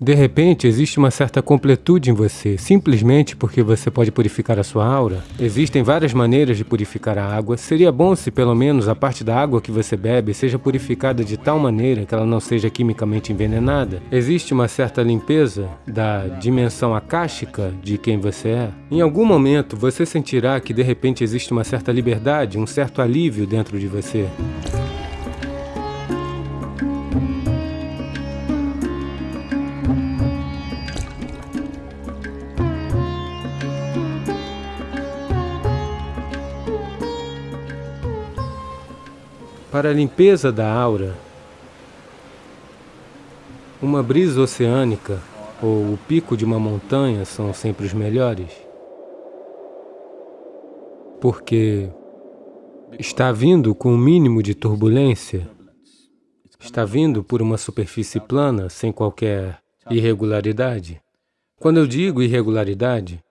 De repente, existe uma certa completude em você, simplesmente porque você pode purificar a sua aura. Existem várias maneiras de purificar a água. Seria bom se pelo menos a parte da água que você bebe seja purificada de tal maneira que ela não seja quimicamente envenenada. Existe uma certa limpeza da dimensão akáshica de quem você é. Em algum momento, você sentirá que de repente existe uma certa liberdade, um certo alívio dentro de você. Para a limpeza da aura, uma brisa oceânica ou o pico de uma montanha são sempre os melhores. Porque está vindo com o um mínimo de turbulência, está vindo por uma superfície plana, sem qualquer irregularidade. Quando eu digo irregularidade,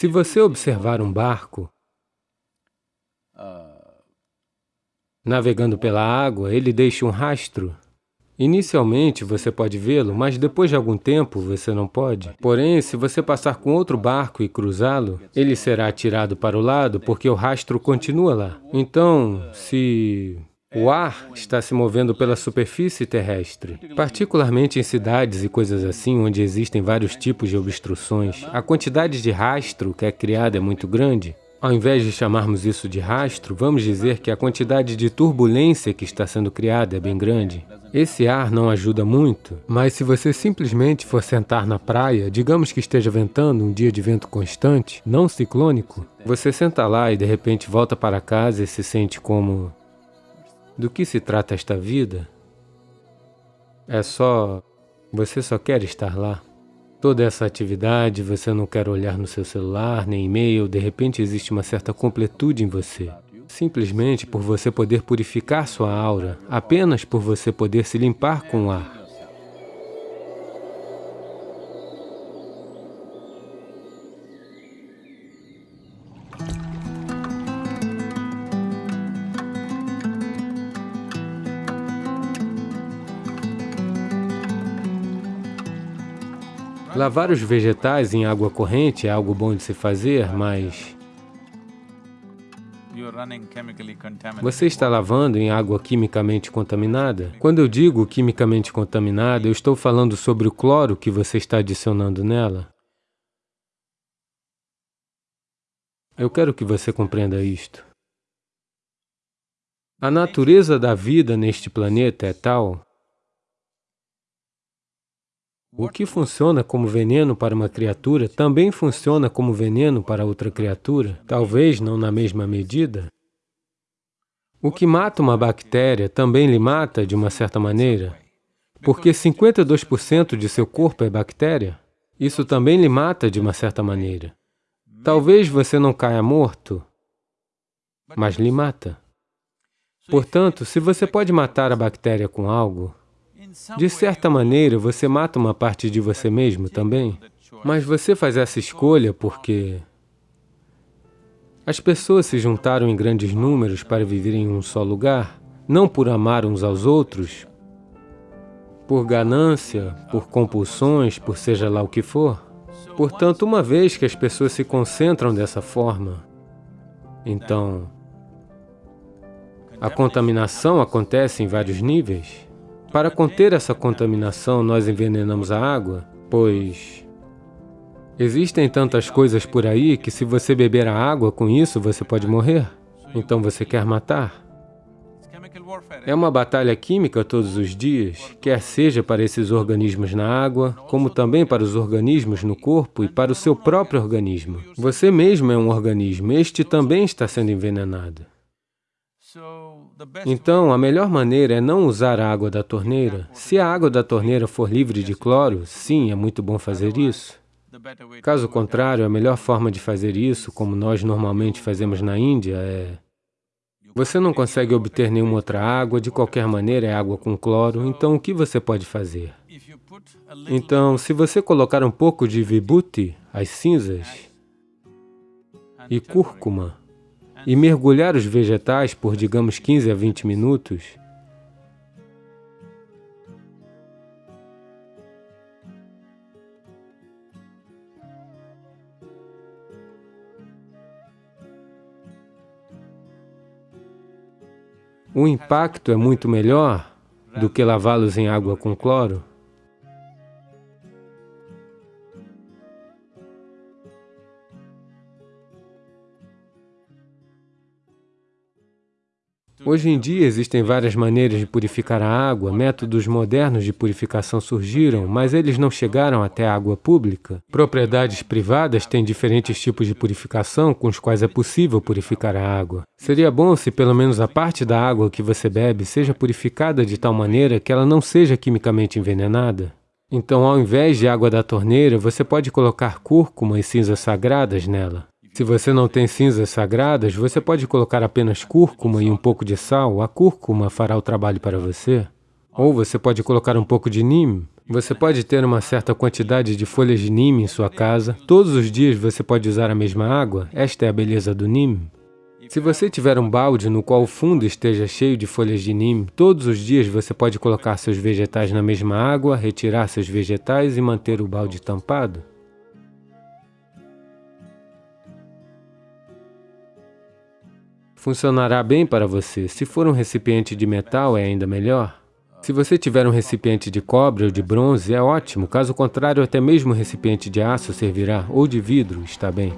se você observar um barco, Navegando pela água, ele deixa um rastro. Inicialmente você pode vê-lo, mas depois de algum tempo você não pode. Porém, se você passar com outro barco e cruzá-lo, ele será atirado para o lado porque o rastro continua lá. Então, se o ar está se movendo pela superfície terrestre, particularmente em cidades e coisas assim, onde existem vários tipos de obstruções, a quantidade de rastro que é criada é muito grande, ao invés de chamarmos isso de rastro, vamos dizer que a quantidade de turbulência que está sendo criada é bem grande. Esse ar não ajuda muito, mas se você simplesmente for sentar na praia, digamos que esteja ventando um dia de vento constante, não ciclônico, você senta lá e de repente volta para casa e se sente como... Do que se trata esta vida? É só... Você só quer estar lá. Toda essa atividade, você não quer olhar no seu celular, nem e-mail, de repente existe uma certa completude em você. Simplesmente por você poder purificar sua aura, apenas por você poder se limpar com o ar. Lavar os vegetais em água corrente é algo bom de se fazer, mas você está lavando em água quimicamente contaminada? Quando eu digo quimicamente contaminada, eu estou falando sobre o cloro que você está adicionando nela. Eu quero que você compreenda isto. A natureza da vida neste planeta é tal o que funciona como veneno para uma criatura também funciona como veneno para outra criatura, talvez não na mesma medida. O que mata uma bactéria também lhe mata de uma certa maneira, porque 52% de seu corpo é bactéria. Isso também lhe mata de uma certa maneira. Talvez você não caia morto, mas lhe mata. Portanto, se você pode matar a bactéria com algo, de certa maneira, você mata uma parte de você mesmo também, mas você faz essa escolha porque as pessoas se juntaram em grandes números para viver em um só lugar, não por amar uns aos outros, por ganância, por compulsões, por seja lá o que for. Portanto, uma vez que as pessoas se concentram dessa forma, então a contaminação acontece em vários níveis. Para conter essa contaminação, nós envenenamos a água, pois existem tantas coisas por aí que se você beber a água com isso, você pode morrer. Então você quer matar. É uma batalha química todos os dias, quer seja para esses organismos na água, como também para os organismos no corpo e para o seu próprio organismo. Você mesmo é um organismo, este também está sendo envenenado. Então, a melhor maneira é não usar a água da torneira. Se a água da torneira for livre de cloro, sim, é muito bom fazer isso. Caso contrário, a melhor forma de fazer isso, como nós normalmente fazemos na Índia, é... Você não consegue obter nenhuma outra água, de qualquer maneira é água com cloro, então o que você pode fazer? Então, se você colocar um pouco de vibhuti, as cinzas, e cúrcuma, e mergulhar os vegetais por, digamos, 15 a 20 minutos, o impacto é muito melhor do que lavá-los em água com cloro. Hoje em dia existem várias maneiras de purificar a água, métodos modernos de purificação surgiram, mas eles não chegaram até a água pública. Propriedades privadas têm diferentes tipos de purificação com os quais é possível purificar a água. Seria bom se pelo menos a parte da água que você bebe seja purificada de tal maneira que ela não seja quimicamente envenenada. Então, ao invés de água da torneira, você pode colocar cúrcuma e cinzas sagradas nela. Se você não tem cinzas sagradas, você pode colocar apenas cúrcuma e um pouco de sal. A cúrcuma fará o trabalho para você. Ou você pode colocar um pouco de neem. Você pode ter uma certa quantidade de folhas de neem em sua casa. Todos os dias você pode usar a mesma água. Esta é a beleza do neem. Se você tiver um balde no qual o fundo esteja cheio de folhas de neem, todos os dias você pode colocar seus vegetais na mesma água, retirar seus vegetais e manter o balde tampado. Funcionará bem para você. Se for um recipiente de metal, é ainda melhor. Se você tiver um recipiente de cobre ou de bronze, é ótimo. Caso contrário, até mesmo um recipiente de aço servirá, ou de vidro, está bem.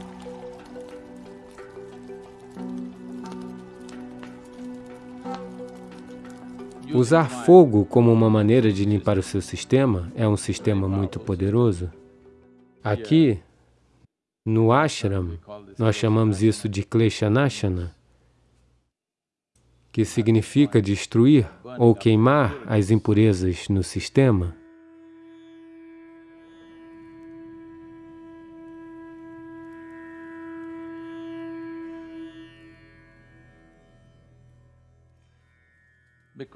Usar fogo como uma maneira de limpar o seu sistema é um sistema muito poderoso. Aqui, no ashram, nós chamamos isso de Kleshanashana que significa destruir ou queimar as impurezas no sistema.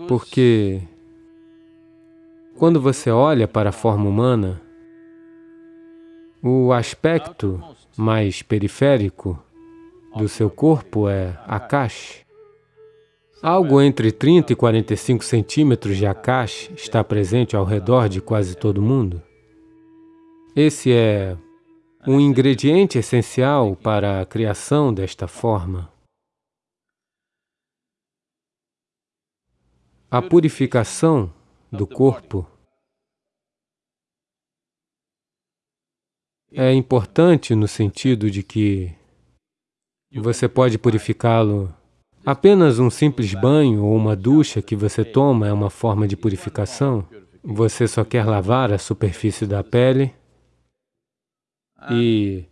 Porque quando você olha para a forma humana, o aspecto mais periférico do seu corpo é Akash. Algo entre 30 e 45 centímetros de Akash está presente ao redor de quase todo mundo. Esse é um ingrediente essencial para a criação desta forma. A purificação do corpo é importante no sentido de que você pode purificá-lo Apenas um simples banho ou uma ducha que você toma é uma forma de purificação. Você só quer lavar a superfície da pele e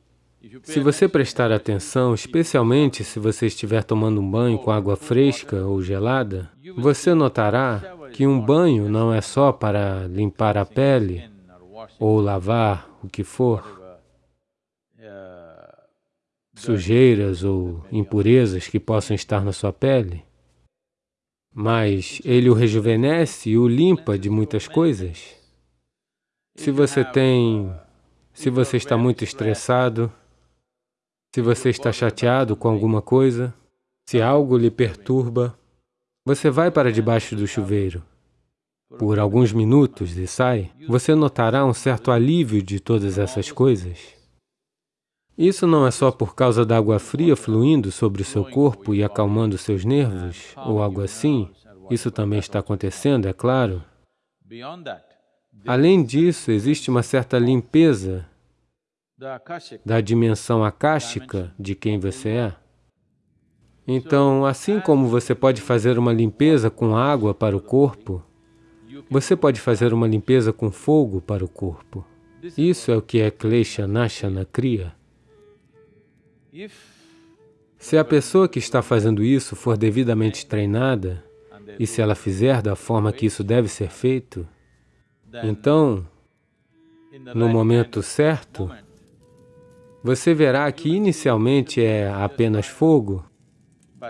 se você prestar atenção, especialmente se você estiver tomando um banho com água fresca ou gelada, você notará que um banho não é só para limpar a pele ou lavar o que for sujeiras ou impurezas que possam estar na sua pele, mas ele o rejuvenesce e o limpa de muitas coisas. Se você tem, se você está muito estressado, se você está chateado com alguma coisa, se algo lhe perturba, você vai para debaixo do chuveiro por alguns minutos e sai, você notará um certo alívio de todas essas coisas. Isso não é só por causa da água fria fluindo sobre o seu corpo e acalmando seus nervos, ou algo assim. Isso também está acontecendo, é claro. Além disso, existe uma certa limpeza da dimensão akáshica de quem você é. Então, assim como você pode fazer uma limpeza com água para o corpo, você pode fazer uma limpeza com fogo para o corpo. Isso é o que é Klesha Nashana Kriya. Se a pessoa que está fazendo isso for devidamente treinada, e se ela fizer da forma que isso deve ser feito, então, no momento certo, você verá que inicialmente é apenas fogo,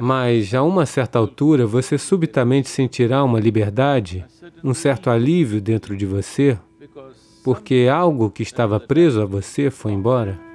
mas a uma certa altura você subitamente sentirá uma liberdade, um certo alívio dentro de você, porque algo que estava preso a você foi embora.